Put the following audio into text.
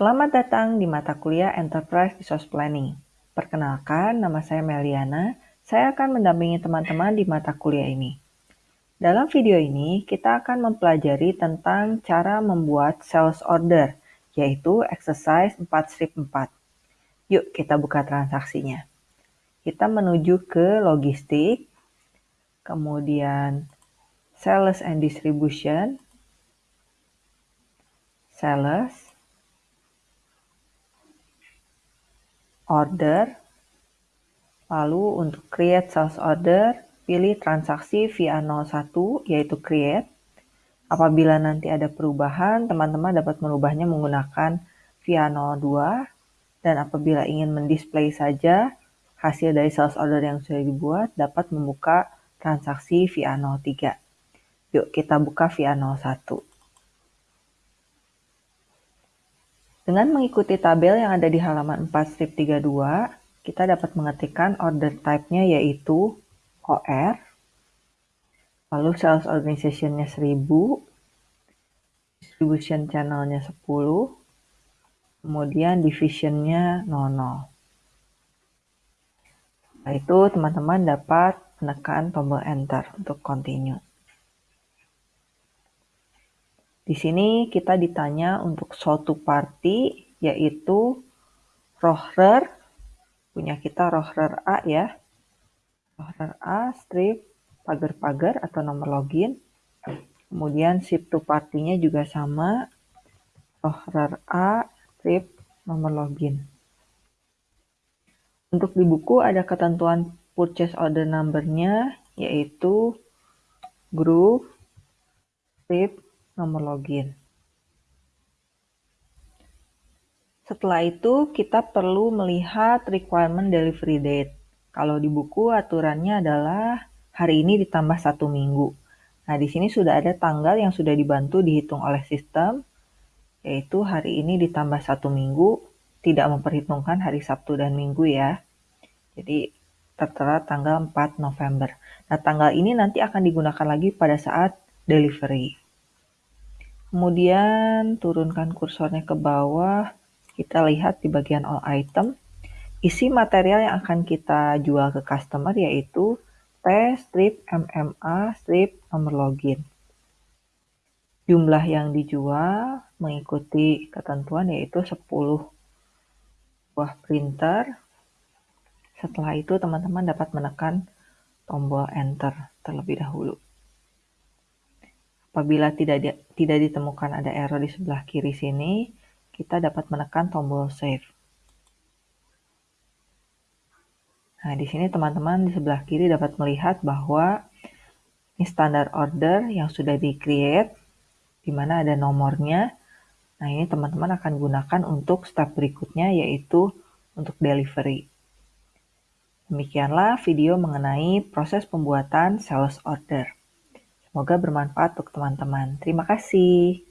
Selamat datang di mata kuliah Enterprise Resource Planning. Perkenalkan, nama saya Meliana. Saya akan mendampingi teman-teman di mata kuliah ini. Dalam video ini, kita akan mempelajari tentang cara membuat sales order, yaitu exercise 4 strip 4. Yuk kita buka transaksinya. Kita menuju ke logistik, kemudian sales and distribution, sales, order, lalu untuk create sales order, pilih transaksi via 01 yaitu create. Apabila nanti ada perubahan, teman-teman dapat merubahnya menggunakan via 02 dan apabila ingin mendisplay saja hasil dari sales order yang sudah dibuat dapat membuka transaksi via 03. Yuk kita buka via 01. Dengan mengikuti tabel yang ada di halaman 4 strip 32, kita dapat mengetikkan order type-nya yaitu OR, lalu sales organization-nya 1000, distribution channel-nya 10, kemudian division-nya 00. Setelah itu, teman-teman dapat menekan tombol enter untuk continue. Di sini kita ditanya untuk suatu party, yaitu rohrer, punya kita rohrer A ya. Rohrer A, strip, pagar-pagar atau nomor login. Kemudian ship to party-nya juga sama, rohrer A, strip, nomor login. Untuk di buku ada ketentuan purchase order number-nya, yaitu group, strip, nomor login. Setelah itu, kita perlu melihat requirement delivery date. Kalau di buku, aturannya adalah hari ini ditambah satu minggu. Nah, di sini sudah ada tanggal yang sudah dibantu dihitung oleh sistem, yaitu hari ini ditambah satu minggu, tidak memperhitungkan hari Sabtu dan Minggu ya. Jadi, tertera tanggal 4 November. Nah, tanggal ini nanti akan digunakan lagi pada saat delivery. Kemudian turunkan kursornya ke bawah, kita lihat di bagian all item, isi material yang akan kita jual ke customer yaitu T strip MMA strip nomor login. Jumlah yang dijual mengikuti ketentuan yaitu 10 buah printer. Setelah itu teman-teman dapat menekan tombol enter terlebih dahulu. Apabila tidak di, tidak ditemukan ada error di sebelah kiri sini, kita dapat menekan tombol save. Nah, di sini teman-teman di sebelah kiri dapat melihat bahwa ini standar order yang sudah di-create, di mana ada nomornya. Nah, ini teman-teman akan gunakan untuk step berikutnya, yaitu untuk delivery. Demikianlah video mengenai proses pembuatan sales order. Semoga bermanfaat untuk teman-teman. Terima kasih.